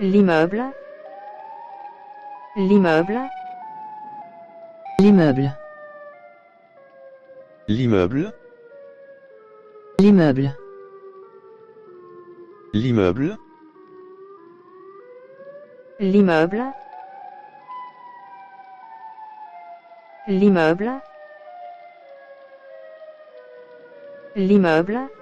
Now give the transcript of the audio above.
L'immeuble. L'immeuble. L'immeuble. L'immeuble. L'immeuble. L'immeuble. L'immeuble. L'immeuble. L'immeuble.